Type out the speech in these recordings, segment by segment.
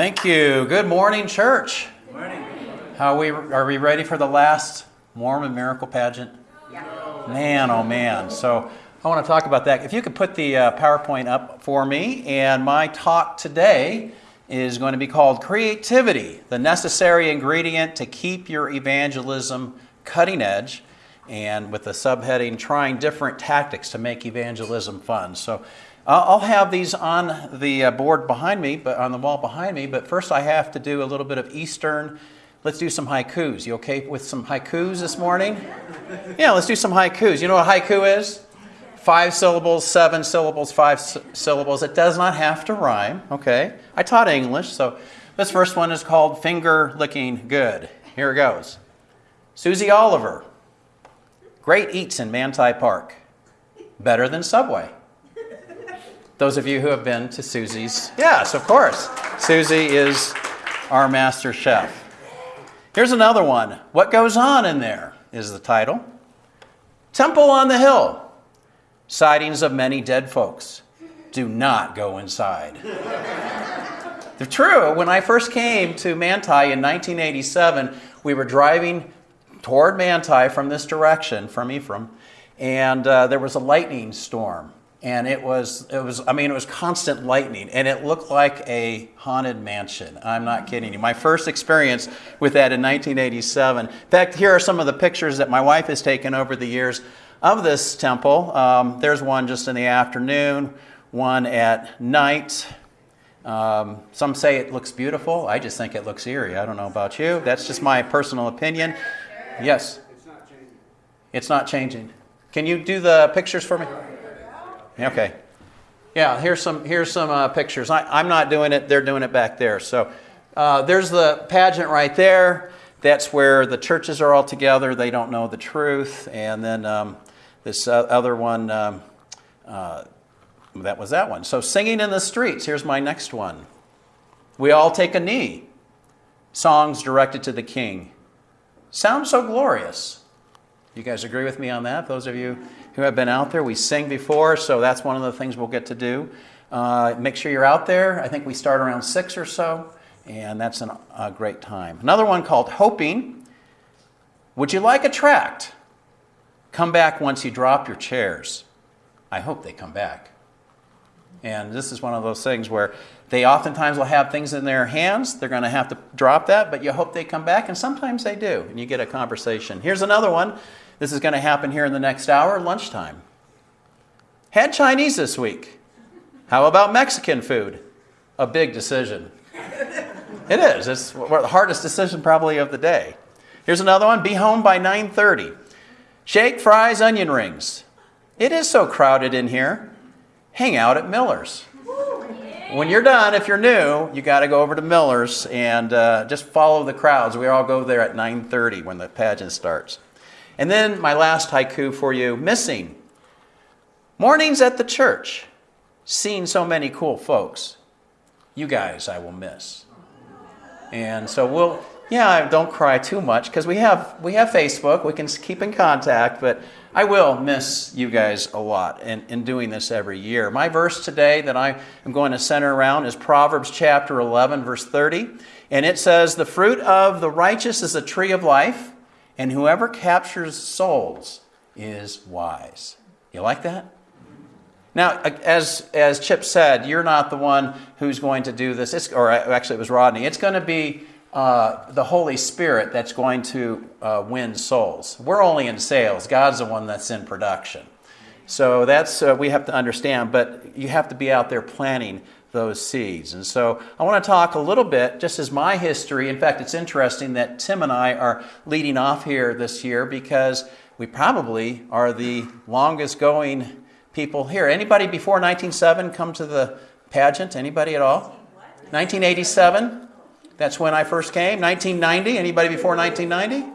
Thank you. Good morning, church. Good morning. How are we are we ready for the last Mormon miracle pageant? Yeah. Man, oh man. So I want to talk about that. If you could put the uh, PowerPoint up for me, and my talk today is going to be called Creativity, the necessary ingredient to keep your evangelism cutting edge, and with the subheading Trying Different Tactics to Make Evangelism Fun. So I'll have these on the uh, board behind me, but on the wall behind me. But first, I have to do a little bit of Eastern. Let's do some haikus. You okay with some haikus this morning? Yeah, let's do some haikus. You know what a haiku is? Five syllables, seven syllables, five syllables. It does not have to rhyme. Okay. I taught English, so this first one is called Finger Licking Good. Here it goes. Susie Oliver. Great eats in Manti Park. Better than Subway. Those of you who have been to Susie's, yes, of course. Susie is our master chef. Here's another one. What Goes On in There is the title. Temple on the Hill. Sightings of many dead folks. Do not go inside. true, when I first came to Manti in 1987, we were driving toward Manti from this direction, from Ephraim, and uh, there was a lightning storm and it was it was I mean it was constant lightning and it looked like a haunted mansion. I'm not kidding you. My first experience with that in 1987. In fact, here are some of the pictures that my wife has taken over the years of this temple. Um, there's one just in the afternoon, one at night. Um, some say it looks beautiful. I just think it looks eerie. I don't know about you. That's just my personal opinion. Yes. It's not changing. It's not changing. Can you do the pictures for me? Okay. Yeah, here's some, here's some uh, pictures. I, am not doing it, they're doing it back there. So uh, there's the pageant right there. That's where the churches are all together. They don't know the truth. And then um, this uh, other one, um, uh, that was that one. So singing in the streets. Here's my next one. We all take a knee. Songs directed to the king. Sounds so glorious. You guys agree with me on that? Those of you who have been out there. We sing before, so that's one of the things we'll get to do. Uh, make sure you're out there. I think we start around 6 or so, and that's an, a great time. Another one called Hoping. Would you like a tract? Come back once you drop your chairs. I hope they come back. And this is one of those things where they oftentimes will have things in their hands. They're going to have to drop that, but you hope they come back, and sometimes they do, and you get a conversation. Here's another one. This is going to happen here in the next hour, lunchtime. Had Chinese this week. How about Mexican food? A big decision. It is. It's the hardest decision probably of the day. Here's another one. Be home by 9:30. Shake, fries, onion rings. It is so crowded in here. Hang out at Miller's. When you're done, if you're new, you got to go over to Miller's and uh, just follow the crowds. We all go there at 9:30 when the pageant starts. And then my last haiku for you missing. Mornings at the church. Seeing so many cool folks. You guys I will miss. And so we'll, yeah, don't cry too much because we have, we have Facebook. We can keep in contact, but I will miss you guys a lot in, in doing this every year. My verse today that I am going to center around is Proverbs chapter 11, verse 30. And it says, The fruit of the righteous is a tree of life and whoever captures souls is wise. You like that? Now, as, as Chip said, you're not the one who's going to do this, it's, or actually, it was Rodney. It's going to be uh, the Holy Spirit that's going to uh, win souls. We're only in sales, God's the one that's in production. So that's, uh, we have to understand, but you have to be out there planting those seeds. And so I want to talk a little bit, just as my history. In fact, it's interesting that Tim and I are leading off here this year because we probably are the longest going people here. Anybody before 1907 come to the pageant? Anybody at all? 1987? That's when I first came. 1990? Anybody before 1990?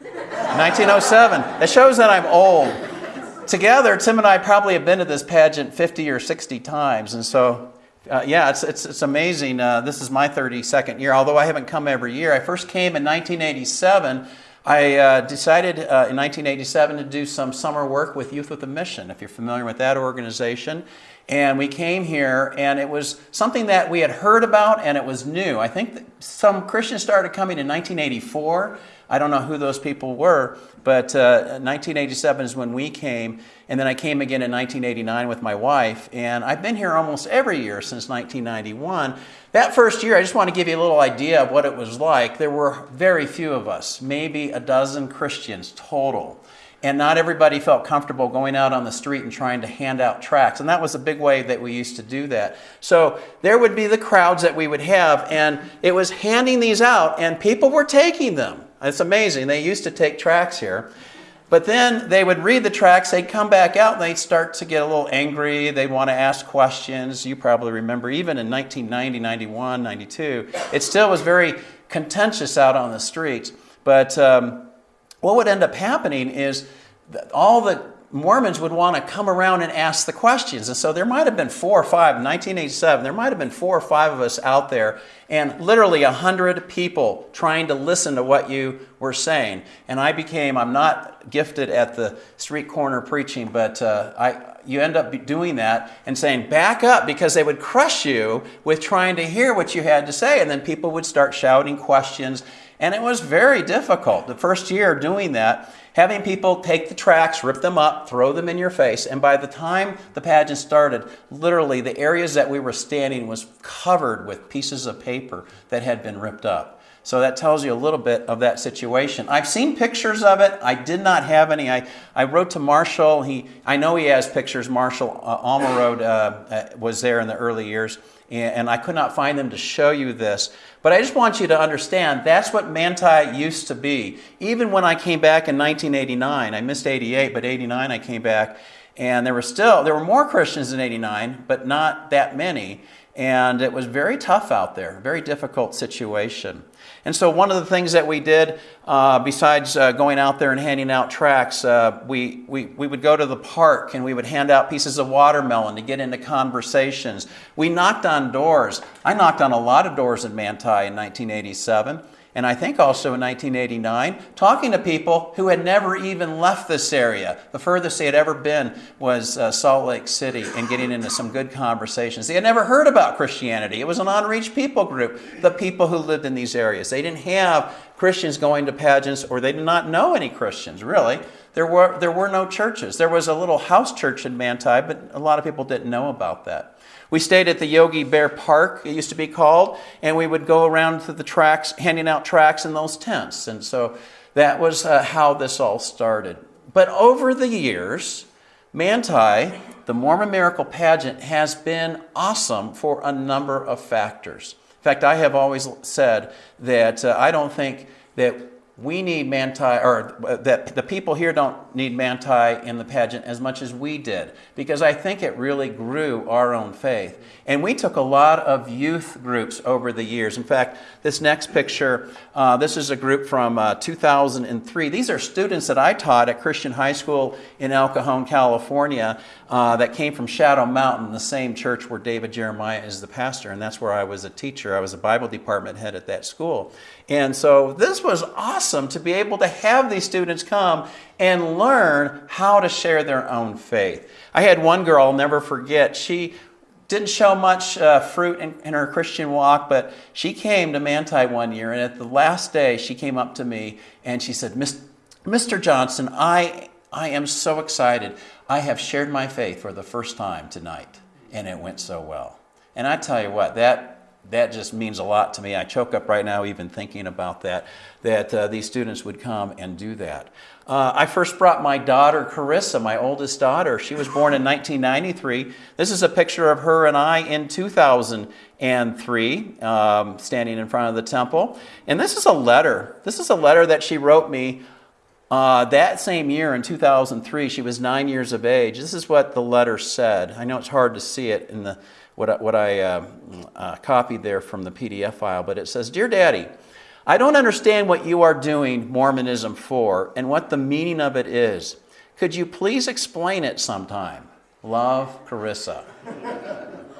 1907. That shows that I'm old together, Tim and I probably have been to this pageant 50 or 60 times. And so, uh, yeah, it's, it's, it's amazing. Uh, this is my 32nd year, although I haven't come every year. I first came in 1987. I uh, decided uh, in 1987 to do some summer work with Youth with a Mission, if you're familiar with that organization. And we came here, and it was something that we had heard about, and it was new. I think some Christians started coming in 1984. I don't know who those people were, but uh, 1987 is when we came. And then I came again in 1989 with my wife. And I've been here almost every year since 1991. That first year, I just want to give you a little idea of what it was like. There were very few of us, maybe a dozen Christians total. And not everybody felt comfortable going out on the street and trying to hand out tracts. And that was a big way that we used to do that. So there would be the crowds that we would have, and it was handing these out, and people were taking them. It's amazing. They used to take tracts here. But then they would read the tracts, they'd come back out, and they'd start to get a little angry. They'd want to ask questions. You probably remember, even in 1990, 91, 92, it still was very contentious out on the streets. But um, what would end up happening is all the Mormons would want to come around and ask the questions. And so there might have been four or five, in 1987, there might have been four or five of us out there, and literally a hundred people trying to listen to what you were saying. And I became, I'm not gifted at the street corner preaching, but uh, I, you end up doing that and saying, back up, because they would crush you with trying to hear what you had to say. And then people would start shouting questions. And it was very difficult. The first year doing that, having people take the tracks, rip them up, throw them in your face. And by the time the pageant started, literally the areas that we were standing was covered with pieces of paper that had been ripped up. So that tells you a little bit of that situation. I've seen pictures of it. I did not have any. I, I wrote to Marshall. He, I know he has pictures. Marshall uh, uh, uh, was there in the early years and I could not find them to show you this. But I just want you to understand that's what Manti used to be. Even when I came back in 1989, I missed 88, but 89 I came back, and there were still there were more Christians in 89, but not that many. And it was very tough out there, very difficult situation. And so, one of the things that we did, uh, besides uh, going out there and handing out tracts, uh, we, we, we would go to the park and we would hand out pieces of watermelon to get into conversations. We knocked on doors. I knocked on a lot of doors in Manti in 1987 and I think also in 1989, talking to people who had never even left this area. The furthest they had ever been was uh, Salt Lake City and getting into some good conversations. They had never heard about Christianity. It was an unreached people group, the people who lived in these areas. They didn't have Christians going to pageants or they did not know any Christians, really. There were, there were no churches. There was a little house church in Manti, but a lot of people didn't know about that. We stayed at the Yogi Bear Park, it used to be called, and we would go around to the tracks, handing out tracks in those tents. And so that was uh, how this all started. But over the years, Manti, the Mormon Miracle Pageant, has been awesome for a number of factors. In fact, I have always said that uh, I don't think that we need Manti, or that the people here don't need Manti in the pageant as much as we did, because I think it really grew our own faith. And we took a lot of youth groups over the years. In fact, this next picture, uh, this is a group from uh, 2003. These are students that I taught at Christian High School in El Cajon, California, uh, that came from Shadow Mountain, the same church where David Jeremiah is the pastor, and that's where I was a teacher. I was a Bible department head at that school. And so this was awesome to be able to have these students come and learn how to share their own faith. I had one girl, I'll never forget, she didn't show much uh, fruit in, in, her Christian walk, but she came to Manti one year, and at the last day, she came up to me and she said, Mr. Johnson, I, I am so excited. I have shared my faith for the first time tonight, and it went so well. And I tell you what, that that just means a lot to me. I choke up right now even thinking about that, that uh, these students would come and do that. Uh, I first brought my daughter, Carissa, my oldest daughter. She was born in 1993. This is a picture of her and I in 2003, um, standing in front of the temple. And this is a letter. This is a letter that she wrote me uh, that same year in 2003. She was nine years of age. This is what the letter said. I know it's hard to see it in the what I, what I uh, uh, copied there from the PDF file, but it says, Dear Daddy, I don't understand what you are doing Mormonism for and what the meaning of it is. Could you please explain it sometime? Love, Carissa.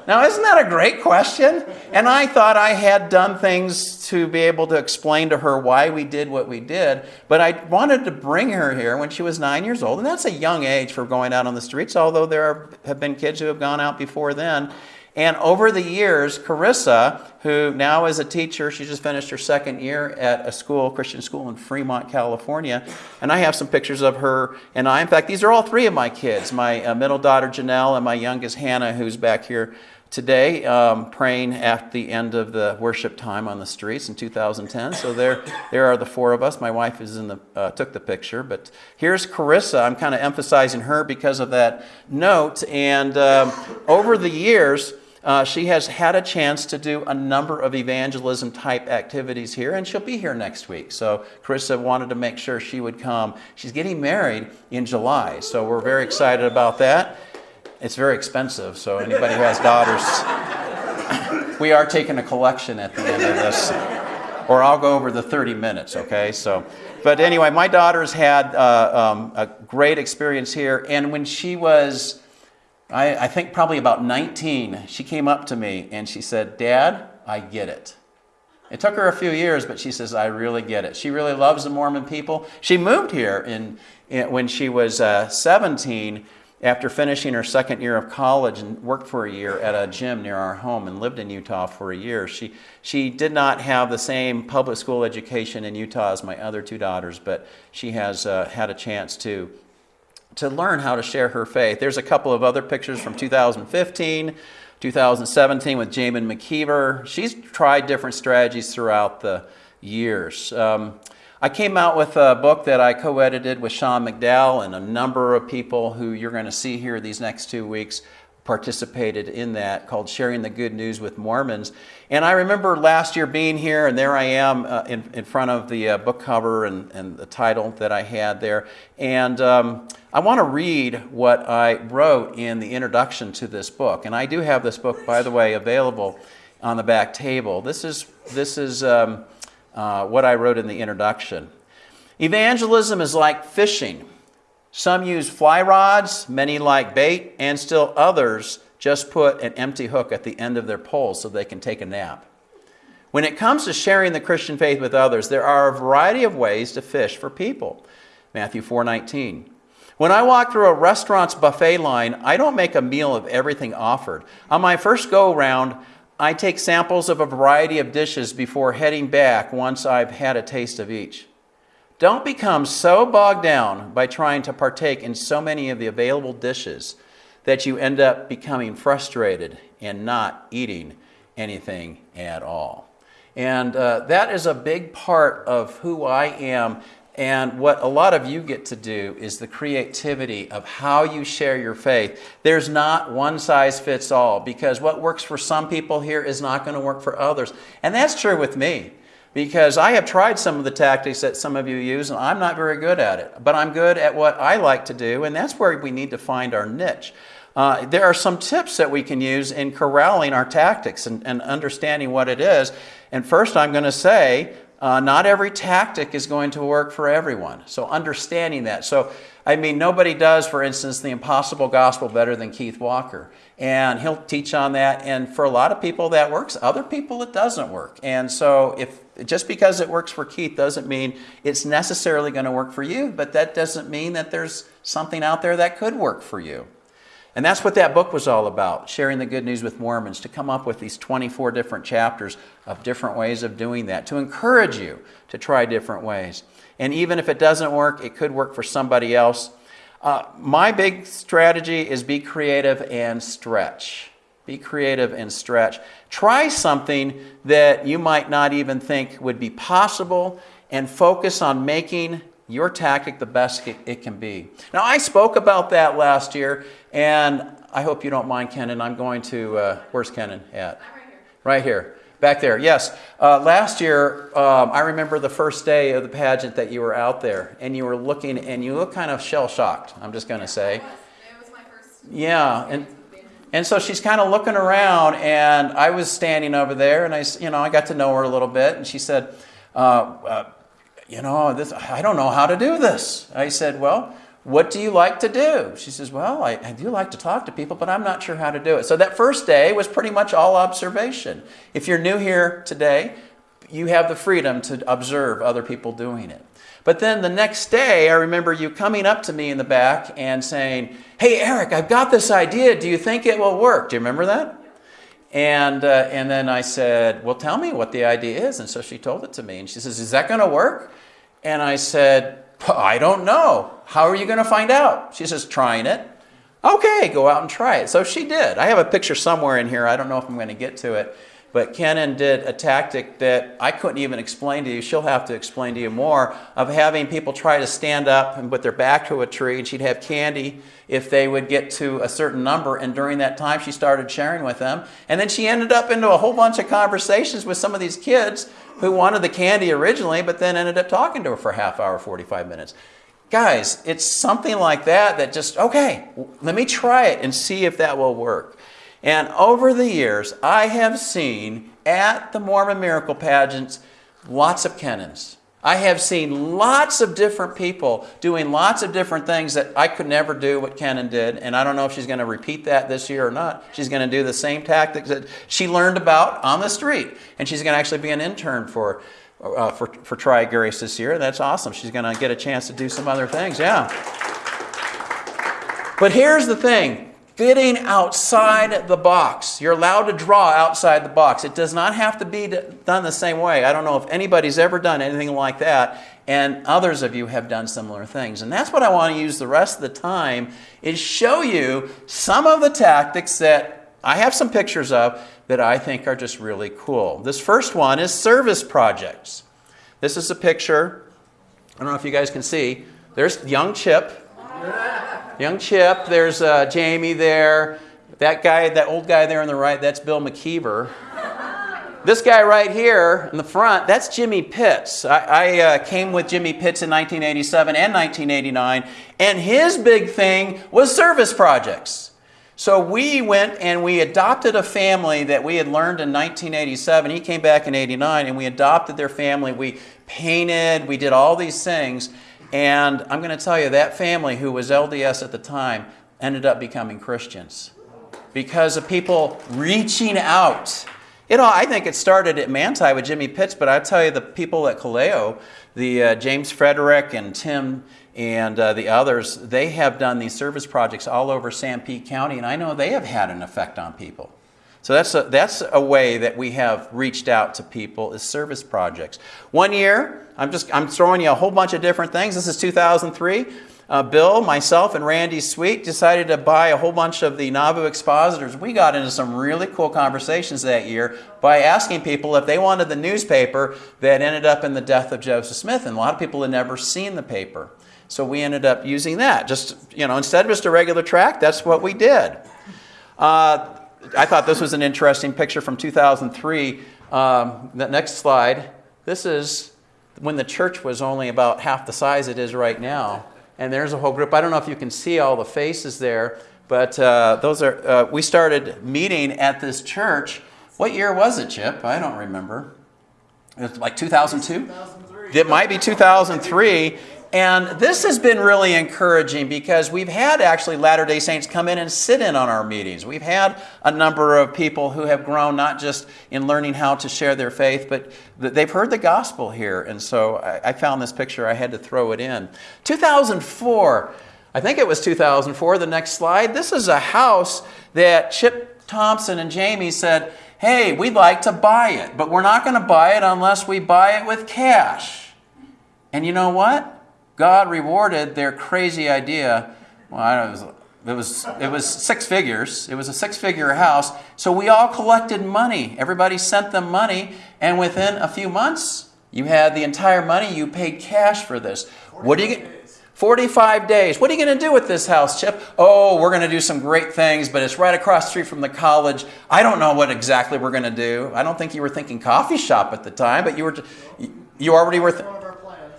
now, isn't that a great question? And I thought I had done things to be able to explain to her why we did what we did. But I wanted to bring her here when she was nine years old, and that's a young age for going out on the streets, although there are, have been kids who have gone out before then. And over the years, Carissa, who now is a teacher, she just finished her second year at a school, Christian school in Fremont, California. And I have some pictures of her and I. In fact, these are all three of my kids my uh, middle daughter, Janelle, and my youngest, Hannah, who's back here today um, praying at the end of the worship time on the streets in 2010. So there, there are the four of us. My wife is in the uh, took the picture, but here's Carissa. I'm kind of emphasizing her because of that note. And um, over the years, uh, she has had a chance to do a number of evangelism type activities here, and she'll be here next week. So, Carissa wanted to make sure she would come. She's getting married in July, so we're very excited about that. It's very expensive, so anybody who has daughters, we are taking a collection at the end of this, or I'll go over the 30 minutes, okay? So, but anyway, my daughter's had uh, um, a great experience here, and when she was I, I think probably about 19, she came up to me and she said, Dad, I get it. It took her a few years, but she says, I really get it. She really loves the Mormon people. She moved here in, in when she was uh, 17 after finishing her second year of college and worked for a year at a gym near our home and lived in Utah for a year. She, she did not have the same public school education in Utah as my other two daughters, but she has uh, had a chance to to learn how to share her faith. There's a couple of other pictures from 2015, 2017 with Jamin McKeever. She's tried different strategies throughout the years. Um, I came out with a book that I co edited with Sean McDowell and a number of people who you're going to see here these next two weeks participated in that called Sharing the Good News with Mormons. And I remember last year being here, and there I am uh, in, in front of the uh, book cover and, and the title that I had there. And um, I want to read what I wrote in the introduction to this book. And I do have this book, by the way, available on the back table. This is, this is um, uh, what I wrote in the introduction. Evangelism is like fishing. Some use fly rods, many like bait, and still others just put an empty hook at the end of their pole so they can take a nap. When it comes to sharing the Christian faith with others, there are a variety of ways to fish for people. Matthew 4:19. When I walk through a restaurant's buffet line, I don't make a meal of everything offered. On my first go round, I take samples of a variety of dishes before heading back once I've had a taste of each. Don't become so bogged down by trying to partake in so many of the available dishes that you end up becoming frustrated and not eating anything at all. And uh, that is a big part of who I am. And what a lot of you get to do is the creativity of how you share your faith. There's not one size fits all because what works for some people here is not going to work for others. And that's true with me because I have tried some of the tactics that some of you use and I'm not very good at it. But I'm good at what I like to do, and that's where we need to find our niche. Uh, there are some tips that we can use in corralling our tactics and, and understanding what it is. And first, I'm going to say uh, not every tactic is going to work for everyone. So, understanding that. So, I mean, nobody does, for instance, the impossible gospel better than Keith Walker and he'll teach on that. And for a lot of people, that works. Other people, it doesn't work. And so, if just because it works for Keith doesn't mean it's necessarily going to work for you, but that doesn't mean that there's something out there that could work for you. And that's what that book was all about sharing the good news with Mormons, to come up with these 24 different chapters of different ways of doing that, to encourage you to try different ways. And even if it doesn't work, it could work for somebody else. Uh, my big strategy is be creative and stretch. Be creative and stretch. Try something that you might not even think would be possible and focus on making your tactic the best it can be. Now, I spoke about that last year, and I hope you don't mind, Kenan. I'm going to, uh, where's Kenan at? right here. Right here. Back there, yes. Uh, last year, um, I remember the first day of the pageant that you were out there and you were looking and you look kind of shell shocked, I'm just going to say. It was, it was my first. Yeah, and and so she's kind of looking around, and I was standing over there, and I, you know, I got to know her a little bit, and she said, uh, uh, "You know, this, I don't know how to do this." I said, "Well, what do you like to do?" She says, "Well, I, I do like to talk to people, but I'm not sure how to do it." So that first day was pretty much all observation. If you're new here today, you have the freedom to observe other people doing it. But then the next day, I remember you coming up to me in the back and saying, Hey, Eric, I've got this idea. Do you think it will work? Do you remember that? And, uh, and then I said, Well, tell me what the idea is. And so she told it to me. And she says, Is that going to work? And I said, I don't know. How are you going to find out? She says, Trying it. Okay, go out and try it. So she did. I have a picture somewhere in here. I don't know if I'm going to get to it. But Kenan did a tactic that I couldn't even explain to you. She'll have to explain to you more of having people try to stand up and put their back to a tree, and she'd have candy if they would get to a certain number. And during that time, she started sharing with them. And then she ended up into a whole bunch of conversations with some of these kids who wanted the candy originally, but then ended up talking to her for a half hour, 45 minutes. Guys, it's something like that that just, okay, let me try it and see if that will work. And over the years, I have seen at the Mormon Miracle Pageants lots of Kenans. I have seen lots of different people doing lots of different things that I could never do what Kenan did. And I don't know if she's going to repeat that this year or not. She's going to do the same tactics that she learned about on the street. And she's going to actually be an intern for, uh, for, for Tri-Grace this year. And that's awesome. She's going to get a chance to do some other things. Yeah. But here's the thing fitting outside the box. You're allowed to draw outside the box. It does not have to be done the same way. I don't know if anybody's ever done anything like that, and others of you have done similar things. And that's what I want to use the rest of the time is show you some of the tactics that I have some pictures of that I think are just really cool. This first one is service projects. This is a picture. I don't know if you guys can see. There's young Chip. Young Chip, there's uh, Jamie there. That guy, that old guy there on the right, that's Bill McKeever. This guy right here in the front, that's Jimmy Pitts. I, I uh, came with Jimmy Pitts in 1987 and 1989, and his big thing was service projects. So we went and we adopted a family that we had learned in 1987. He came back in 89, and we adopted their family. We painted, we did all these things. And I'm going to tell you, that family who was LDS at the time ended up becoming Christians because of people reaching out. You know, I think it started at Manti with Jimmy Pitts, but I tell you, the people at Kaleo, the uh, James Frederick and Tim and uh, the others, they have done these service projects all over Sanpete County, and I know they have had an effect on people. So that's a, that's a way that we have reached out to people is service projects. One year, I'm just I'm throwing you a whole bunch of different things. This is 2003. Uh, Bill, myself, and Randy Sweet decided to buy a whole bunch of the Nauvoo expositors. We got into some really cool conversations that year by asking people if they wanted the newspaper that ended up in the death of Joseph Smith. And a lot of people had never seen the paper. So we ended up using that. Just, you know, instead of just a regular tract, that's what we did. Uh, I thought this was an interesting picture from 2003. Um, the next slide. This is when the church was only about half the size it is right now. And there's a whole group. I don't know if you can see all the faces there, but uh, those are. Uh, we started meeting at this church. What year was it, Chip? I don't remember. It was like 2002. It might be 2003. And this has been really encouraging because we've had actually Latter day Saints come in and sit in on our meetings. We've had a number of people who have grown not just in learning how to share their faith, but they've heard the gospel here. And so I found this picture, I had to throw it in. 2004, I think it was 2004, the next slide. This is a house that Chip Thompson and Jamie said, hey, we'd like to buy it, but we're not going to buy it unless we buy it with cash. And you know what? God rewarded their crazy idea. Well, I don't know, it was, it was, it was six figures. It was a six figure house. So we all collected money. Everybody sent them money. And within a few months, you had the entire money. You paid cash for this. What do you get? 45 days. What are you going to do with this house, Chip? Oh, we're going to do some great things, but it's right across the street from the college. I don't know what exactly we're going to do. I don't think you were thinking coffee shop at the time, but you were you already were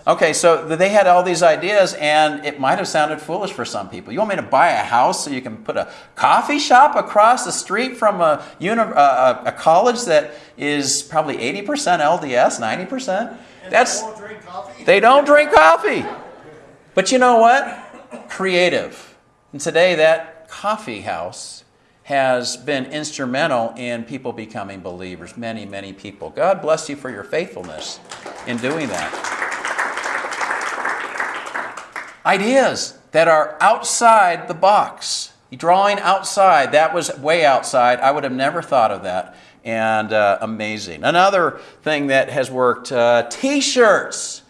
Okay, so they had all these ideas, and it might have sounded foolish for some people. You want me to buy a house so you can put a coffee shop across the street from a, uni- uh, a college that is probably 80% LDS, 90%? And That's they won't drink coffee? they don't drink coffee. But you know what? Creative. And today, that coffee house has been instrumental in people becoming believers. Many, many people. God bless you for your faithfulness in doing that. Ideas that are outside the box. Drawing outside, that was way outside. I would have never thought of that. And uh, amazing. Another thing that has worked uh, t shirts.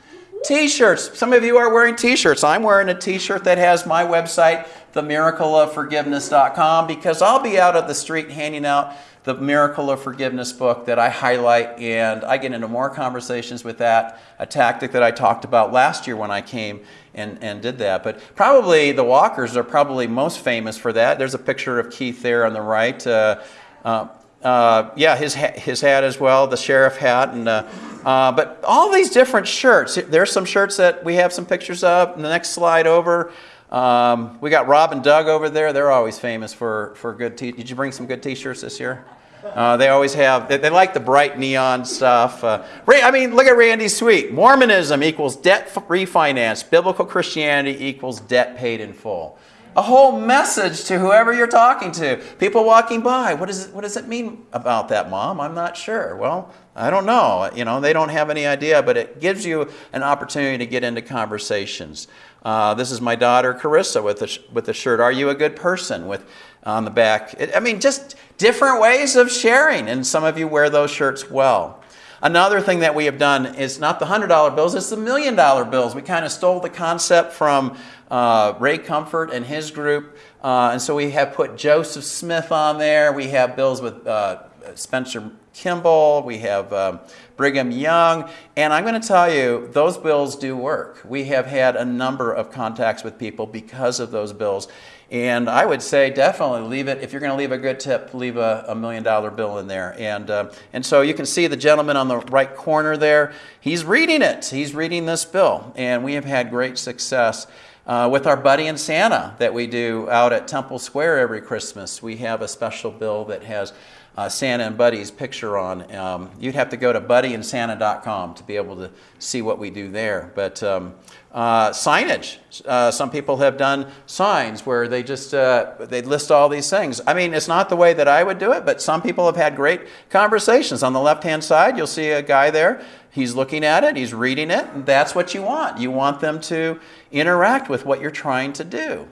T shirts. Some of you are wearing t shirts. I'm wearing a t shirt that has my website, themiracleofforgiveness.com, because I'll be out of the street handing out the Miracle of Forgiveness book that I highlight, and I get into more conversations with that, a tactic that I talked about last year when I came and, and did that. But probably the Walkers are probably most famous for that. There's a picture of Keith there on the right. Uh, uh, uh, yeah, his, ha- his hat as well, the sheriff hat. and uh, uh, But all these different shirts. There's some shirts that we have some pictures of. In the next slide over. Um, we got Rob and Doug over there. They're always famous for, for good t Did you bring some good t shirts this year? Uh, they always have, they, they, like the bright neon stuff. Uh, I mean, look at Randy Sweet. Mormonism equals debt refinance. Biblical Christianity equals debt paid in full. A whole message to whoever you're talking to. People walking by. What, is what does it mean about that, Mom? I'm not sure. Well, I don't know. You know, they don't have any idea, but it gives you an opportunity to get into conversations. Uh, this is my daughter Carissa with the, with the shirt. Are you a good person? With on the back. It, I mean, just different ways of sharing, and some of you wear those shirts well. Another thing that we have done is not the $100 bills, it's the million dollar bills. We kind of stole the concept from uh, Ray Comfort and his group. Uh, and so we have put Joseph Smith on there. We have bills with uh, Spencer Kimball. We have um, Brigham Young. And I'm going to tell you, those bills do work. We have had a number of contacts with people because of those bills. And I would say definitely leave it, if you're going to leave a good tip, leave a, a million dollar bill in there. And, uh, and so you can see the gentleman on the right corner there, he's reading it. He's reading this bill. And we have had great success. Uh, with our Buddy and Santa that we do out at Temple Square every Christmas, we have a special bill that has uh, Santa and Buddy's picture on. Um, you'd have to go to buddyandsanta.com to be able to see what we do there. But um, uh, signage, uh, some people have done signs where they just uh, they list all these things. I mean, it's not the way that I would do it, but some people have had great conversations. On the left-hand side, you'll see a guy there. He's looking at it, he's reading it, and that's what you want. You want them to interact with what you're trying to do.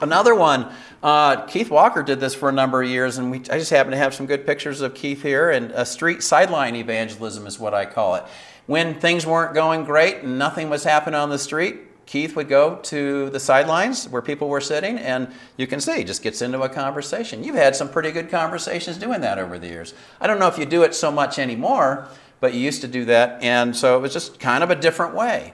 Another one, uh, Keith Walker did this for a number of years, and we, I just happen to have some good pictures of Keith here. And a street sideline evangelism is what I call it. When things weren't going great and nothing was happening on the street, Keith would go to the sidelines where people were sitting, and you can see, he just gets into a conversation. You've had some pretty good conversations doing that over the years. I don't know if you do it so much anymore, but you used to do that, and so it was just kind of a different way.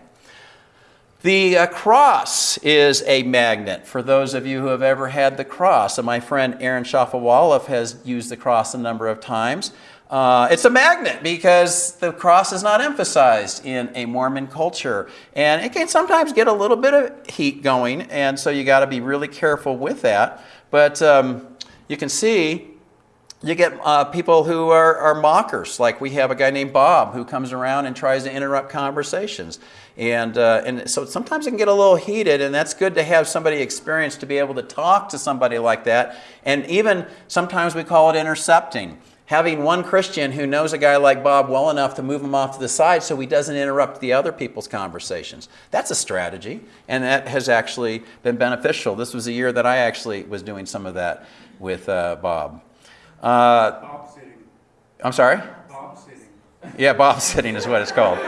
The uh, cross is a magnet for those of you who have ever had the cross. And my friend Aaron Shafovaloff has used the cross a number of times. Uh, it's a magnet because the cross is not emphasized in a Mormon culture. And it can sometimes get a little bit of heat going, and so you got to be really careful with that. But um, you can see you get uh, people who are, are, mockers. Like we have a guy named Bob who comes around and tries to interrupt conversations. And, uh, and so sometimes it can get a little heated, and that's good to have somebody experienced to be able to talk to somebody like that. And even sometimes we call it intercepting. Having one Christian who knows a guy like Bob well enough to move him off to the side so he doesn't interrupt the other people's conversations. That's a strategy, and that has actually been beneficial. This was a year that I actually was doing some of that with uh, Bob. Uh, Bob sitting. I'm sorry? Bob sitting. Yeah, Bob sitting is what it's called.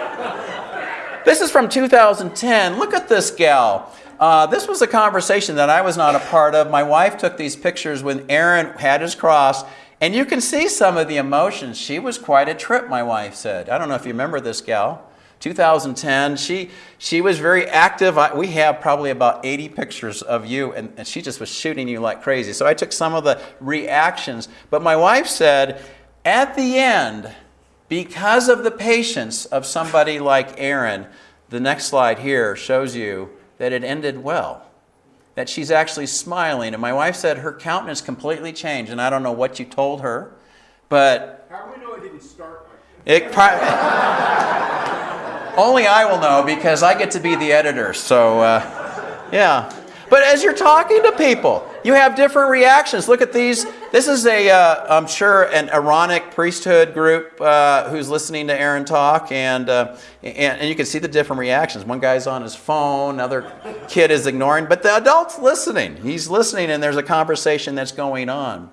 this is from 2010. Look at this gal. Uh, this was a conversation that I was not a part of. My wife took these pictures when Aaron had his cross, and you can see some of the emotions. She was quite a trip, my wife said. I don't know if you remember this gal. 2010. She, she was very active. I, we have probably about 80 pictures of you, and, and she just was shooting you like crazy. So I took some of the reactions. But my wife said, at the end, because of the patience of somebody like Aaron, the next slide here shows you that it ended well. That she's actually smiling. And my wife said her countenance completely changed. And I don't know what you told her, but. How do we know it didn't start like It. Only I will know because I get to be the editor. So, uh, yeah. But as you're talking to people, you have different reactions. Look at these. This is a, uh, I'm sure, an Aaronic priesthood group uh, who's listening to Aaron talk, and, uh, and and you can see the different reactions. One guy's on his phone, another kid is ignoring, but the adult's listening. He's listening, and there's a conversation that's going on.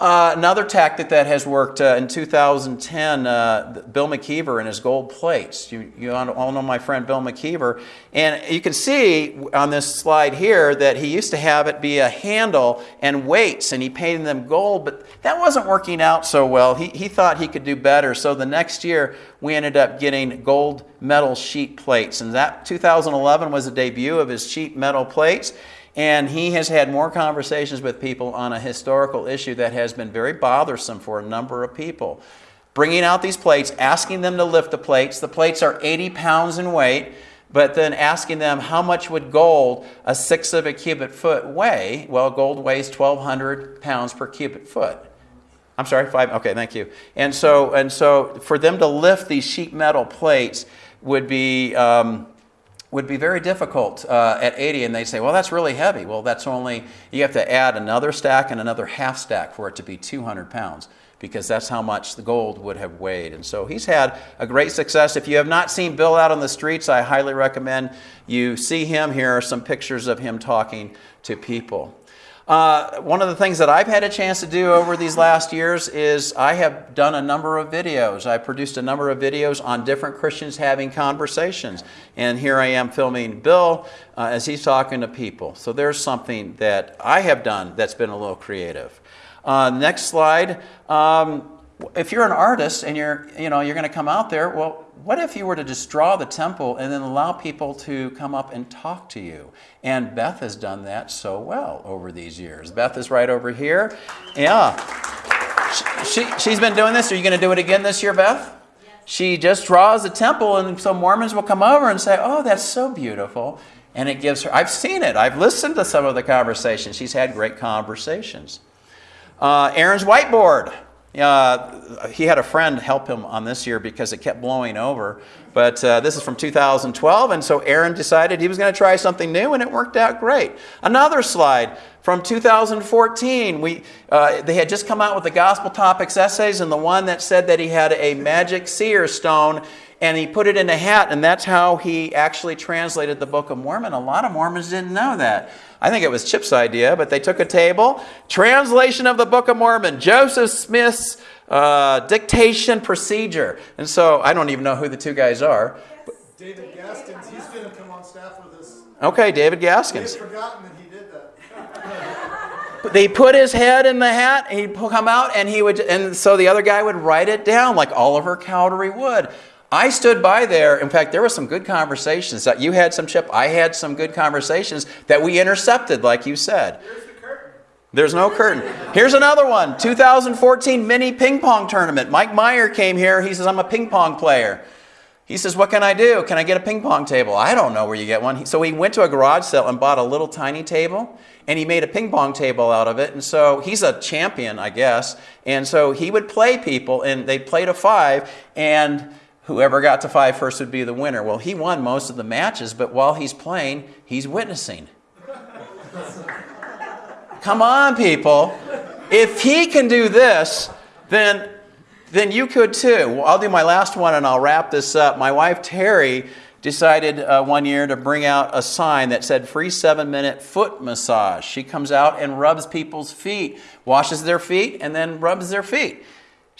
Uh, another tactic that has worked uh, in 2010, uh, Bill McKeever and his gold plates. You, you all know my friend Bill McKeever. And you can see on this slide here that he used to have it be a handle and weights, and he painted them gold, but that wasn't working out so well. He, he thought he could do better. So the next year, we ended up getting gold metal sheet plates. And that 2011 was the debut of his sheet metal plates. And he has had more conversations with people on a historical issue that has been very bothersome for a number of people. Bringing out these plates, asking them to lift the plates. The plates are 80 pounds in weight, but then asking them how much would gold, a sixth of a cubic foot, weigh? Well, gold weighs 1,200 pounds per cubic foot. I'm sorry, five. Okay, thank you. And so, and so, for them to lift these sheet metal plates would be um, would be very difficult uh, at 80 and they say well that's really heavy. Well that's only you have to add another stack and another half stack for it to be 200 pounds because that's how much the gold would have weighed. And so he's had a great success. If you have not seen bill out on the streets i highly recommend you see him. Here are some pictures of him talking to people uh, one of the things that I've had a chance to do over these last years is I have done a number of videos. I produced a number of videos on different Christians having conversations. And here I am filming Bill uh, as he's talking to people. So there's something that I have done that's been a little creative. Uh, next slide. Um, if you're an artist and you're, you know, you're going to come out there, well, what if you were to just draw the temple and then allow people to come up and talk to you? And Beth has done that so well over these years. Beth is right over here. Yeah. She, she, has been doing this. Are you going to do it again this year, Beth? She just draws the temple, and some Mormons will come over and say, Oh, that's so beautiful. And it gives her, I've seen it. I've listened to some of the conversations. She's had great conversations. Uh, Aaron's whiteboard. Uh, he had a friend help him on this year because it kept blowing over. But uh, this is from 2012, and so Aaron decided he was going to try something new, and it worked out great. Another slide from 2014. We, uh, they had just come out with the Gospel Topics essays, and the one that said that he had a magic seer stone, and he put it in a hat, and that's how he actually translated the Book of Mormon. A lot of Mormons didn't know that. I think it was Chip's idea, but they took a table, translation of the Book of Mormon, Joseph Smith's uh, dictation procedure. And so I don't even know who the two guys are. David Gaskins, he's going to come on staff with us. Okay, David Gaskins. They've forgotten that he did that. they put his head in the hat, and he'd come out, and he would, and so the other guy would write it down like Oliver Cowdery would. I stood by there. In fact, there were some good conversations that you had some chip. I had some good conversations that we intercepted, like you said. There's the curtain. There's no curtain. Here's another one 2014 mini ping pong tournament. Mike Meyer came here. He says, I'm a ping pong player. He says, What can I do? Can I get a ping pong table? I don't know where you get one. So he went to a garage sale and bought a little tiny table and he made a ping pong table out of it. And so he's a champion, I guess. And so he would play people and they played a five and whoever got to five first would be the winner. Well, he won most of the matches, but while he's playing, he's witnessing. Come on, people. If he can do this, then, then you could too. Well, I'll do my last one and I'll wrap this up. My wife, Terry, decided uh, one year to bring out a sign that said free seven minute foot massage. She comes out and rubs people's feet, washes their feet, and then rubs their feet.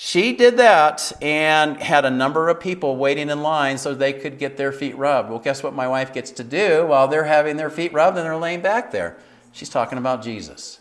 She did that and had a number of people waiting in line so they could get their feet rubbed. Well, guess what my wife gets to do while they're having their feet rubbed and they're laying back there? She's talking about Jesus.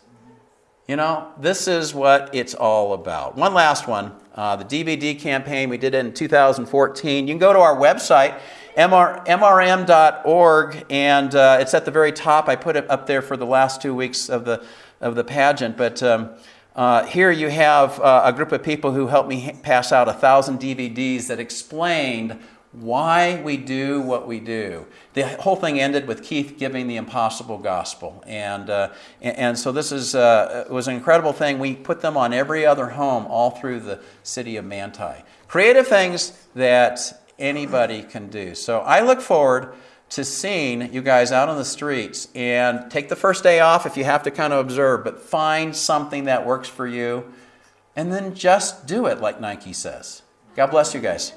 You know, this is what it's all about. One last one uh, the DVD campaign, we did it in 2014. You can go to our website, mr, mrm.org, and uh, it's at the very top. I put it up there for the last two weeks of the, of the pageant, but. Um, uh, here you have uh, a group of people who helped me pass out a thousand DVDs that explained why we do what we do. The whole thing ended with Keith giving the impossible gospel. And, uh, and, so this is, uh, was an incredible thing. We put them on every other home all through the city of Manti. Creative things that anybody can do. So I look forward to seeing you guys out on the streets and take the first day off if you have to kind of observe, but find something that works for you and then just do it like Nike says. God bless you guys.